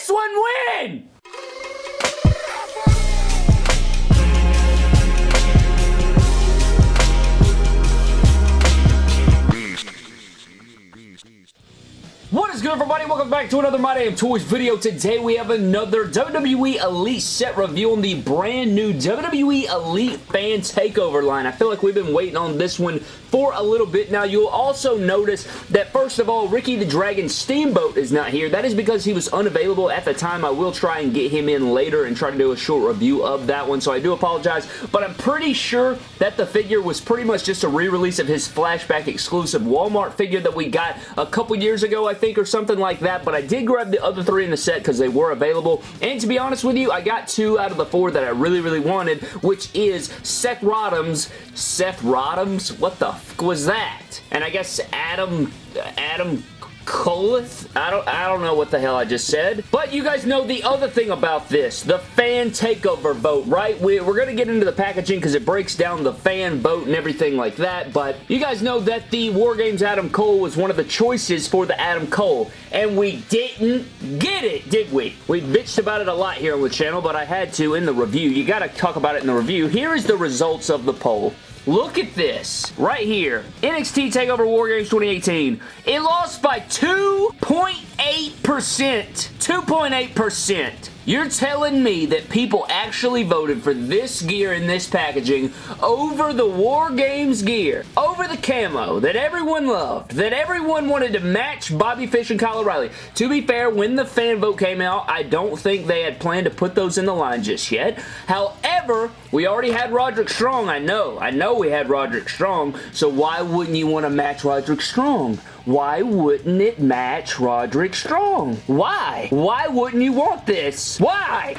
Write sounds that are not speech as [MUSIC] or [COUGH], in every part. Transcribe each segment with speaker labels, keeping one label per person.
Speaker 1: This one win? What is good everybody? Welcome back to another My Damn Toys video. Today we have another WWE Elite set review on the brand new WWE Elite Fan Takeover line. I feel like we've been waiting on this one for a little bit now. You'll also notice that first of all, Ricky the Dragon Steamboat is not here. That is because he was unavailable at the time. I will try and get him in later and try to do a short review of that one, so I do apologize, but I'm pretty sure that the figure was pretty much just a re-release of his flashback exclusive Walmart figure that we got a couple years ago, I think, or something like that, but I did grab the other three in the set because they were available, and to be honest with you, I got two out of the four that I really, really wanted, which is Seth Rodham's, Seth Rodham's? What the fuck was that? And I guess Adam, Adam Coleth? I don't, I don't know what the hell I just said. But you guys know the other thing about this, the fan takeover vote, right? We, we're going to get into the packaging because it breaks down the fan vote and everything like that, but you guys know that the War Games Adam Cole was one of the choices for the Adam Cole, and we didn't get it, did we? We bitched about it a lot here on the channel, but I had to in the review. You got to talk about it in the review. Here is the results of the poll. Look at this right here. NXT TakeOver War Games 2018. It lost by 2.8%. 2.8%. You're telling me that people actually voted for this gear in this packaging over the War Games gear, over the camo that everyone loved, that everyone wanted to match Bobby Fish and Kyle O'Reilly. To be fair, when the fan vote came out, I don't think they had planned to put those in the line just yet. However, we already had Roderick Strong. I know. I know we had Roderick Strong, so why wouldn't you want to match Roderick Strong? Why wouldn't it match Roderick Strong? Why? Why wouldn't you want this? Why?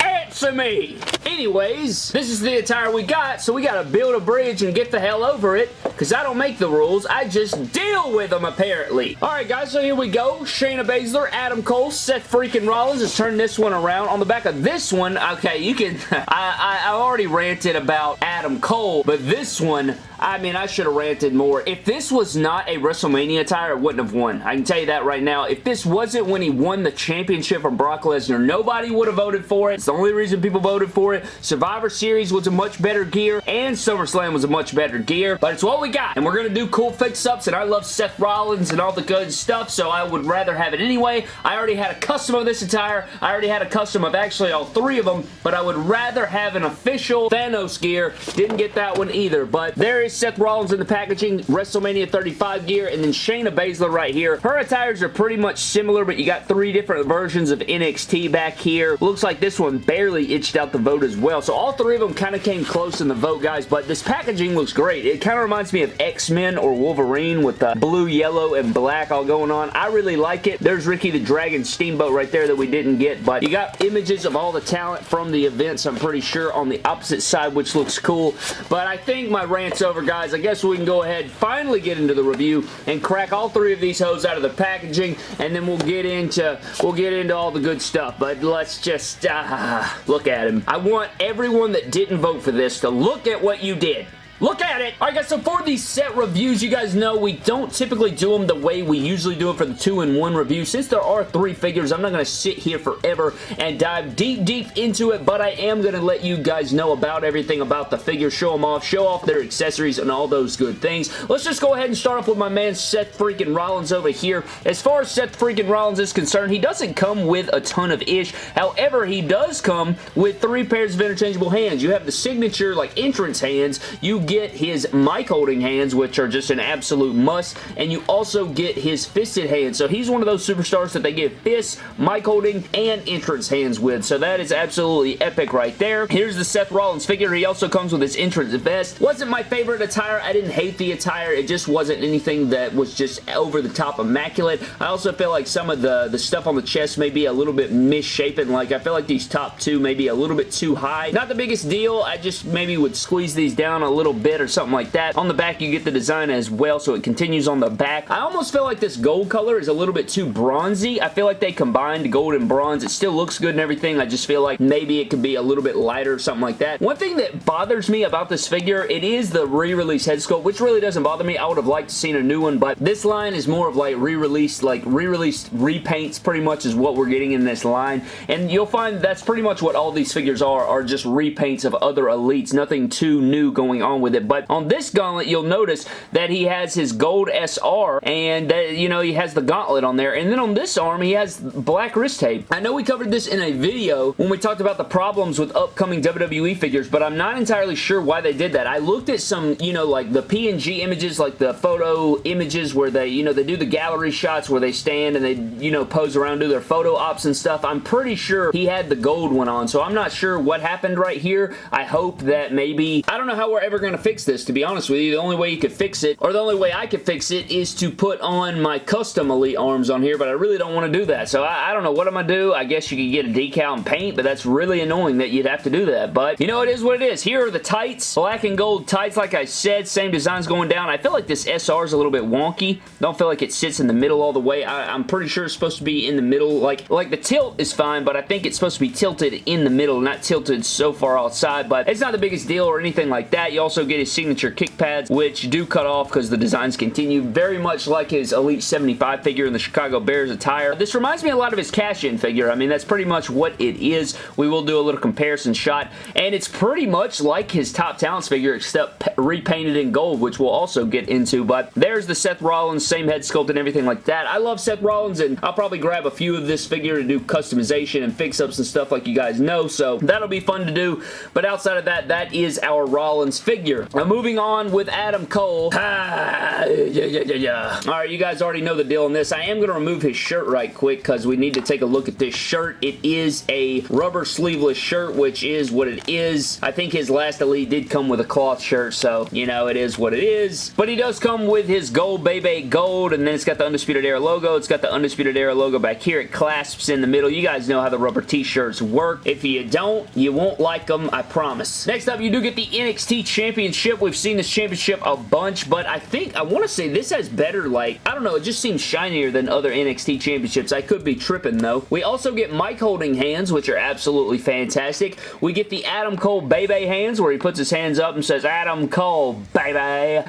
Speaker 1: Answer me! Anyways, this is the attire we got, so we gotta build a bridge and get the hell over it, because I don't make the rules, I just deal with them, apparently. Alright, guys, so here we go. Shayna Baszler, Adam Cole, Seth freaking Rollins. Let's turn this one around. On the back of this one, okay, you can... [LAUGHS] I, I, I already ranted about Adam Cole, but this one, I mean, I should have ranted more. If this was not a WrestleMania attire, it wouldn't have won. I can tell you that right now. If this wasn't when he won the championship from Brock Lesnar, nobody would have voted for it. It's the only reason people voted for it. Survivor Series was a much better gear, and SummerSlam was a much better gear, but it's what we got, and we're going to do cool fix-ups, and I love Seth Rollins and all the good stuff, so I would rather have it anyway. I already had a custom of this attire. I already had a custom of actually all three of them, but I would rather have an official Thanos gear. Didn't get that one either, but there is Seth Rollins in the packaging, WrestleMania 35 gear, and then Shayna Baszler right here. Her attires are pretty much similar, but you got three different versions of NXT back here. Looks like this one barely itched out the vote as well, so all three of them kind of came close in the vote, guys, but this packaging looks great. It kind of reminds me of X-Men or Wolverine with the blue, yellow, and black all going on. I really like it. There's Ricky the Dragon Steamboat right there that we didn't get, but you got images of all the talent from the events, I'm pretty sure, on the opposite side, which looks cool, but I think my rant's over, guys. I guess we can go ahead, finally get into the review, and crack all three of these hoes out of the packaging, and then we'll get into, we'll get into all the good stuff, but let's just, uh, look at him. I want everyone that didn't vote for this to look at what you did. Look at it! Alright guys, so for these set reviews, you guys know we don't typically do them the way we usually do it for the 2-in-1 review. Since there are three figures, I'm not going to sit here forever and dive deep, deep into it, but I am going to let you guys know about everything about the figures, show them off, show off their accessories and all those good things. Let's just go ahead and start off with my man Seth freaking Rollins over here. As far as Seth freaking Rollins is concerned, he doesn't come with a ton of ish. However, he does come with three pairs of interchangeable hands. You have the signature, like, entrance hands. You get his mic holding hands, which are just an absolute must, and you also get his fisted hands. So he's one of those superstars that they give fists, mic holding, and entrance hands with. So that is absolutely epic right there. Here's the Seth Rollins figure. He also comes with his entrance vest. Wasn't my favorite attire. I didn't hate the attire. It just wasn't anything that was just over the top immaculate. I also feel like some of the, the stuff on the chest may be a little bit misshapen. Like, I feel like these top two may be a little bit too high. Not the biggest deal. I just maybe would squeeze these down a little bit or something like that. On the back, you get the design as well, so it continues on the back. I almost feel like this gold color is a little bit too bronzy. I feel like they combined gold and bronze. It still looks good and everything. I just feel like maybe it could be a little bit lighter or something like that. One thing that bothers me about this figure, it is the re-release head sculpt, which really doesn't bother me. I would have liked to seen a new one, but this line is more of like re-released, like re-released repaints pretty much is what we're getting in this line. And you'll find that's pretty much what all these figures are, are just repaints of other elites. Nothing too new going on with it. But on this gauntlet, you'll notice that he has his gold SR and, uh, you know, he has the gauntlet on there. And then on this arm, he has black wrist tape. I know we covered this in a video when we talked about the problems with upcoming WWE figures, but I'm not entirely sure why they did that. I looked at some, you know, like the PNG images, like the photo images where they, you know, they do the gallery shots where they stand and they, you know, pose around, do their photo ops and stuff. I'm pretty sure he had the gold one on, so I'm not sure what happened right here. I hope that maybe, I don't know how we're ever going to fix this, to be honest with you. The only way you could fix it, or the only way I could fix it, is to put on my custom Elite arms on here, but I really don't want to do that. So I, I don't know what I'm going to do. I guess you could get a decal and paint, but that's really annoying that you'd have to do that. But, you know, it is what it is. Here are the tights. Black and gold tights, like I said. Same designs going down. I feel like this SR is a little bit wonky. Don't feel like it sits in the middle all the way. I, I'm pretty sure it's supposed to be in the middle. Like, like the tilt is fine, but I think it's supposed to be tilted in the middle, not tilted so far outside, but it's not the biggest deal or anything like that. You also get his signature kick pads, which do cut off because the designs continue. Very much like his Elite 75 figure in the Chicago Bears attire. This reminds me a lot of his cash-in figure. I mean, that's pretty much what it is. We will do a little comparison shot, and it's pretty much like his Top Talents figure, except repainted in gold, which we'll also get into, but there's the Seth Rollins, same head sculpt and everything like that. I love Seth Rollins, and I'll probably grab a few of this figure to do customization and fix-ups and stuff like you guys know, so that'll be fun to do, but outside of that, that is our Rollins figure. Now, moving on with Adam Cole. Ah, yeah, yeah, yeah, yeah. Alright, you guys already know the deal on this. I am going to remove his shirt right quick because we need to take a look at this shirt. It is a rubber sleeveless shirt, which is what it is. I think his last Elite did come with a cloth shirt, so, you know, it is what it is. But he does come with his gold Bay Bay Gold, and then it's got the Undisputed Era logo. It's got the Undisputed Era logo back here. It clasps in the middle. You guys know how the rubber t-shirts work. If you don't, you won't like them, I promise. Next up, you do get the NXT Championship. We've seen this championship a bunch, but I think, I want to say this has better, like, I don't know, it just seems shinier than other NXT championships. I could be tripping, though. We also get mic holding hands, which are absolutely fantastic. We get the Adam Cole Bay Bay hands, where he puts his hands up and says, Adam Cole, baby.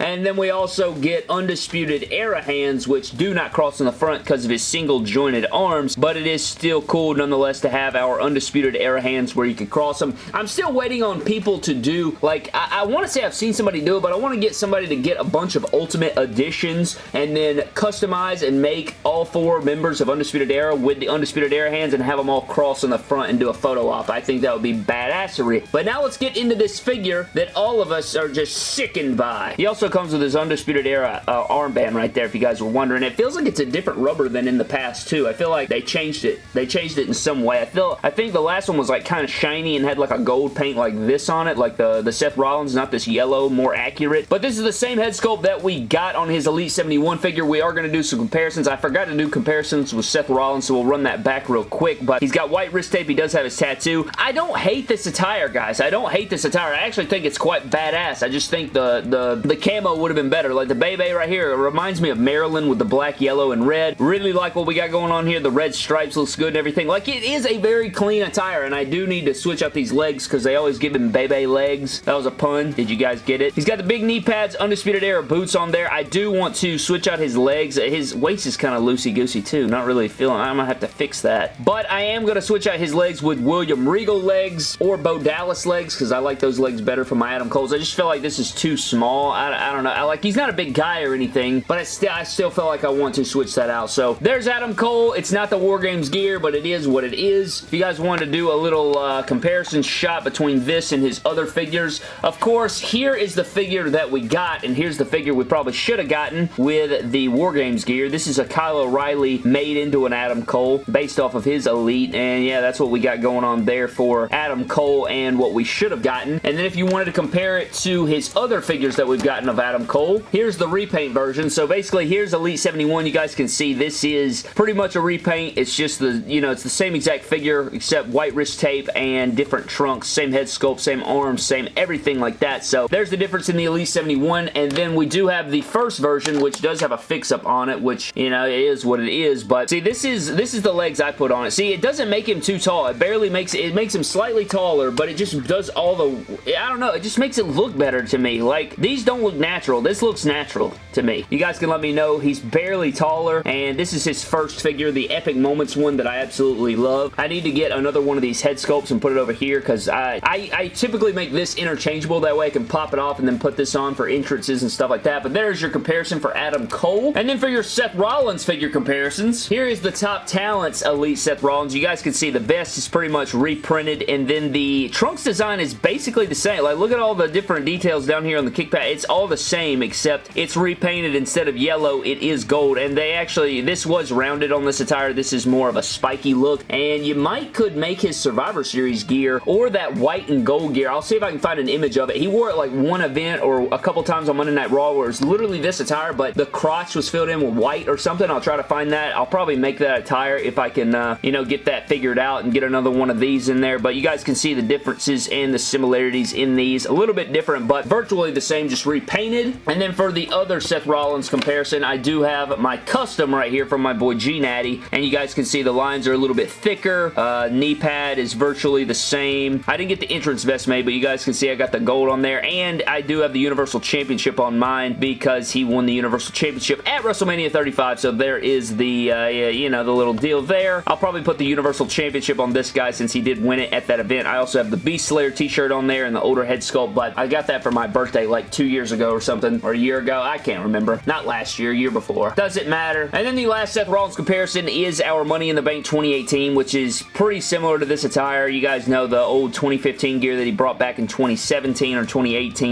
Speaker 1: And then we also get Undisputed Era hands, which do not cross in the front because of his single jointed arms, but it is still cool nonetheless to have our Undisputed Era hands where you can cross them. I'm still waiting on people to do, like, I, I want to say I've seen somebody do it, but I want to get somebody to get a bunch of Ultimate Editions and then customize and make all four members of Undisputed Era with the Undisputed Era hands and have them all cross in the front and do a photo op. I think that would be badassery. But now let's get into this figure that all of us are just sickened by. He also comes with his Undisputed Era uh, armband right there if you guys were wondering. It feels like it's a different rubber than in the past too. I feel like they changed it. They changed it in some way. I feel I think the last one was like kind of shiny and had like a gold paint like this on it, like the, the Seth Rollins, not this yellow, more accurate. But this is the same head sculpt that we got on his Elite 71 figure. We are going to do some comparisons. I forgot to do comparisons with Seth Rollins, so we'll run that back real quick. But he's got white wrist tape. He does have his tattoo. I don't hate this attire, guys. I don't hate this attire. I actually think it's quite badass. I just think the, the, the camo would have been better. Like the Bebe right here, it reminds me of Maryland with the black, yellow, and red. Really like what we got going on here. The red stripes looks good and everything. Like it is a very clean attire, and I do need to switch out these legs because they always give him Bebe legs. That was a pun. Did you guys get it? He's got the big knee pads, Undisputed Era boots on there. I do want to switch out his legs. His waist is kind of loosey-goosey too. Not really feeling I'm going to have to fix that. But I am going to switch out his legs with William Regal legs or Bo Dallas legs because I like those legs better for my Adam Coles. I just feel like this is too small. I, I don't know. I like He's not a big guy or anything, but I, still I still feel like I want to switch that out. So there's Adam Cole. It's not the War Games gear, but it is what it is. If you guys wanted to do a little uh, comparison shot between this and his other figures, of course, here is the figure that we got, and here's the figure we probably should have gotten with the War Games gear. This is a Kyle O'Reilly made into an Adam Cole based off of his Elite, and yeah, that's what we got going on there for Adam Cole and what we should have gotten. And then if you wanted to compare it to his other figures that we've gotten of Adam Cole, here's the repaint version. So basically, here's Elite 71. You guys can see this is pretty much a repaint. It's just the, you know, it's the same exact figure except white wrist tape and different trunks. Same head sculpt, same arms, same everything like that. So there's the difference in the Elite 71, and then we do have the first version, which does have a fix-up on it, which, you know, is what it is, but see, this is this is the legs I put on it. See, it doesn't make him too tall. It barely makes it makes him slightly taller, but it just does all the, I don't know, it just makes it look better to me. Like, these don't look natural. This looks natural to me. You guys can let me know. He's barely taller, and this is his first figure, the Epic Moments one that I absolutely love. I need to get another one of these head sculpts and put it over here, because I, I, I typically make this interchangeable. That way I can pop it off and then put this on for entrances and stuff like that. But there's your comparison for Adam Cole. And then for your Seth Rollins figure comparisons, here is the Top Talents Elite Seth Rollins. You guys can see the vest is pretty much reprinted, and then the trunks design is basically the same. Like, look at all the different details down here on the kick pad. It's all the same, except it's repainted instead of yellow, it is gold, and they actually, this was rounded on this attire. This is more of a spiky look, and you might could make his Survivor Series gear or that white and gold gear. I'll see if I can find an image of it. He wore like one event or a couple times on Monday Night Raw where it's literally this attire, but the crotch was filled in with white or something. I'll try to find that. I'll probably make that attire if I can, uh, you know, get that figured out and get another one of these in there, but you guys can see the differences and the similarities in these. A little bit different, but virtually the same, just repainted. And then for the other Seth Rollins comparison, I do have my custom right here from my boy G-Natty, and you guys can see the lines are a little bit thicker. Uh, knee pad is virtually the same. I didn't get the entrance vest made, but you guys can see I got the gold on there, and I do have the Universal Championship on mine because he won the Universal Championship at WrestleMania 35, so there is the, uh, you know, the little deal there. I'll probably put the Universal Championship on this guy since he did win it at that event. I also have the Beast Slayer t-shirt on there and the older head sculpt, but I got that for my birthday like two years ago or something, or a year ago. I can't remember. Not last year, year before. Doesn't matter. And then the last Seth Rollins comparison is our Money in the Bank 2018, which is pretty similar to this attire. You guys know the old 2015 gear that he brought back in 2017 or 2018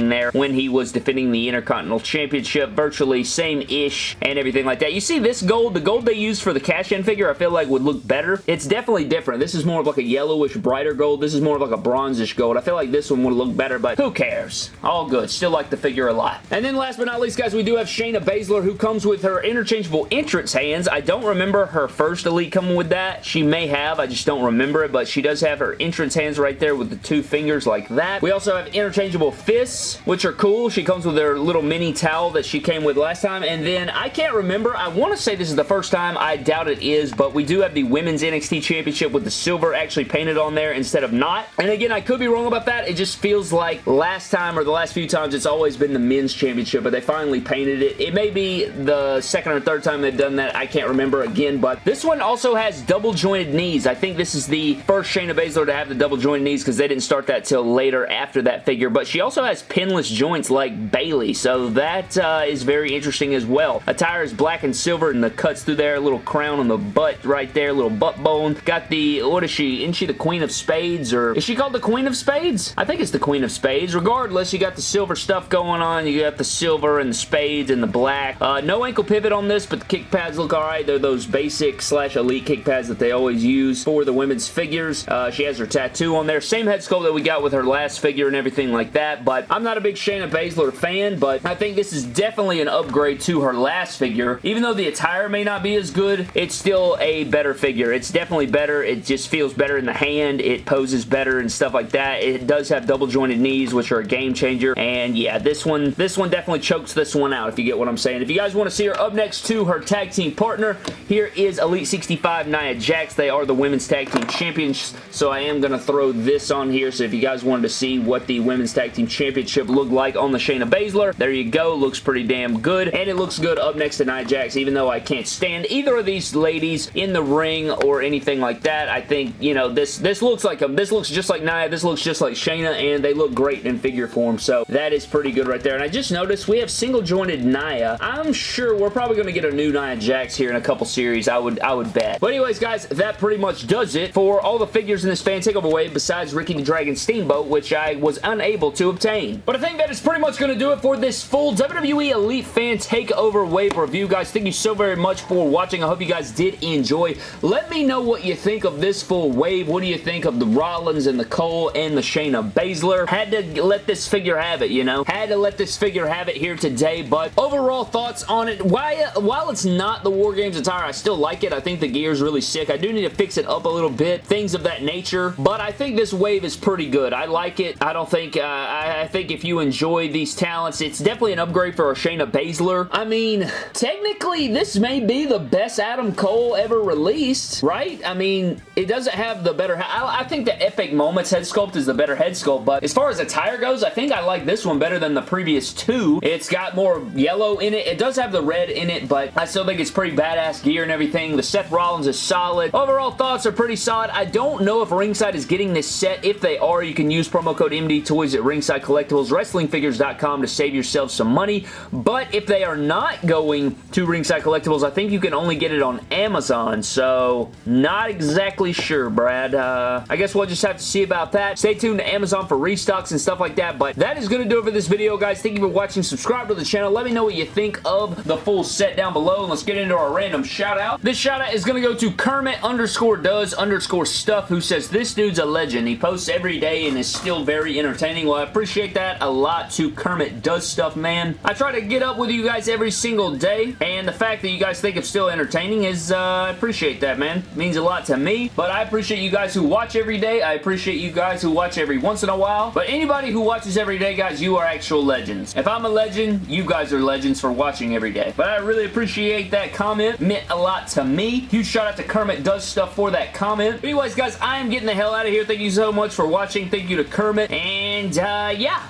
Speaker 1: there when he was defending the Intercontinental Championship. Virtually same-ish and everything like that. You see this gold, the gold they used for the cash-in figure, I feel like would look better. It's definitely different. This is more of like a yellowish, brighter gold. This is more of like a bronzish gold. I feel like this one would look better, but who cares? All good. Still like the figure a lot. And then last but not least, guys, we do have Shayna Baszler, who comes with her interchangeable entrance hands. I don't remember her first Elite coming with that. She may have. I just don't remember it, but she does have her entrance hands right there with the two fingers like that. We also have interchangeable fists, which are cool. She comes with her little mini towel that she came with last time, and then I can't remember. I want to say this is the first time. I doubt it is, but we do have the Women's NXT Championship with the silver actually painted on there instead of not. And again, I could be wrong about that. It just feels like last time or the last few times it's always been the men's championship, but they finally painted it. It may be the second or third time they've done that. I can't remember again, but this one also has double jointed knees. I think this is the first Shayna Baszler to have the double jointed knees because they didn't start that till later after that figure, but she also has pinless joints like Bayley, so that uh, is very interesting as well. Attire is black and silver and the cuts through there, a little crown on the butt right there, little butt bone. Got the, what is she? Isn't she the Queen of Spades or is she called the Queen of Spades? I think it's the Queen of Spades. Regardless, you got the silver stuff going on. You got the silver and the spades and the black. Uh, no ankle pivot on this, but the kick pads look alright. They're those basic slash elite kick pads that they always use for the women's figures. Uh, she has her tattoo on there. Same head sculpt that we got with her last figure and everything like that, but I'm not a big Shayna Baszler fan, but I think this is definitely an upgrade to her last figure. Even though the attire may not be as good, it's still a better figure. It's definitely better. It just feels better in the hand. It poses better and stuff like that. It does have double jointed knees, which are a game changer, and yeah, this one, this one definitely chokes this one out, if you get what I'm saying. If you guys want to see her up next to her tag team partner, here is Elite 65 Nia Jax. They are the women's tag team champions, so I am going to throw this on here, so if you guys wanted to see what the women's tag team championship look like on the Shayna Baszler, there you go. Looks pretty damn good, and it looks good up next to Nia Jax, even though I can't stand either of these ladies in the ring or anything like that. I think, you know, this, this looks like them. This looks just like Nia. This looks just like Shayna, and they look great in figure form, so that is pretty good right there. And I just noticed we have single jointed Nia. I'm sure we're probably going to get a new Nia Jax here in a couple series. I would, I would bet. But anyways, guys, that pretty much does it for all the figures in this fan takeover wave besides Ricky the Dragon Steamboat, which I was unable to obtain. But I think that is pretty much going to do it for this full WWE Elite Fan Takeover Wave review, guys. Thank you so very much for watching. I hope you guys did enjoy. Let me know what you think of this full wave. What do you think of the Rollins and the Cole and the Shayna Baszler? Had to let this figure have it, you know? Had to let this figure have it here today, but overall thoughts on it. While, while it's not the War Games attire, I still like it. I think the gear is really sick. I do need to fix it up a little bit, things of that nature, but I think this wave is pretty good. I like it. I don't think, uh, I I, think if you enjoy these talents, it's definitely an upgrade for Shayna Baszler. I mean, technically, this may be the best Adam Cole ever released, right? I mean, it doesn't have the better... I, I think the Epic Moments head sculpt is the better head sculpt, but as far as attire goes, I think I like this one better than the previous two. It's got more yellow in it. It does have the red in it, but I still think it's pretty badass gear and everything. The Seth Rollins is solid. Overall thoughts are pretty solid. I don't know if Ringside is getting this set. If they are, you can use promo code MD Toys at Ringside Collectibles, WrestlingFigures.com to save yourself some money. But if they are not going to Ringside Collectibles, I think you can only get it on Amazon. So, not exactly sure, Brad. Uh, I guess we'll just have to see about that. Stay tuned to Amazon for restocks and stuff like that. But that is going to do it for this video, guys. Thank you for watching. Subscribe to the channel. Let me know what you think of the full set down below. And let's get into our random shout out. This shout out is going to go to Kermit underscore does underscore stuff who says this dude's a legend. He posts every day and is still very entertaining. Well, I appreciate that a lot to Kermit does stuff, man. I try to get up with you guys every single day and the fact that you guys think it's still entertaining is, uh, I appreciate that, man. It means a lot to me, but I appreciate you guys who watch every day. I appreciate you guys who watch every once in a while, but anybody who watches every day, guys, you are actual legends. If I'm a legend, you guys are legends for watching every day. But I really appreciate that comment. Meant a lot to me. Huge shout out to Kermit Does Stuff for that comment. Anyways, guys, I am getting the hell out of here. Thank you so much for watching. Thank you to Kermit. And, uh, yeah.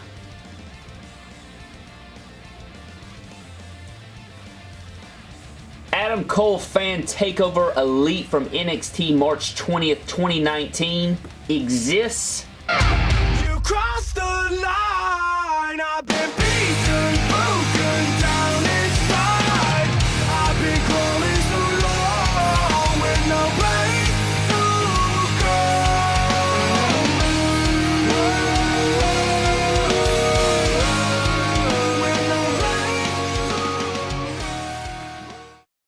Speaker 1: Adam Cole fan takeover elite from NXT March 20th, 2019 exists